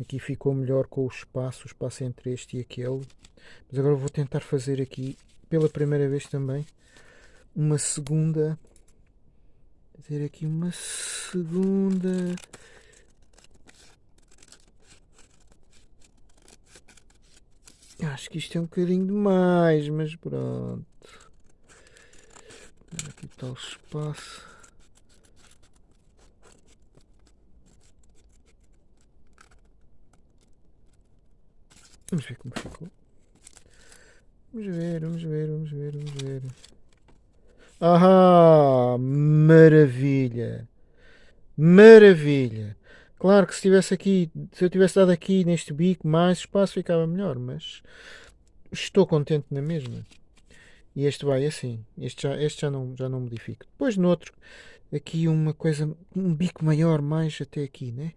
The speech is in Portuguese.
Aqui ficou melhor com o espaço, o espaço entre este e aquele. Mas agora vou tentar fazer aqui, pela primeira vez também, uma segunda. Fazer aqui uma segunda. Acho que isto é um bocadinho demais, mas pronto. Aqui está o espaço. Vamos ver como ficou. Vamos ver, vamos ver, vamos ver, vamos ver. Ah, maravilha! Maravilha! Claro que se tivesse aqui, se eu tivesse dado aqui neste bico mais espaço ficava melhor, mas estou contente na mesma. E este vai assim, este já, este já não, já não modifico. Depois no outro, aqui uma coisa, um bico maior mais até aqui, né?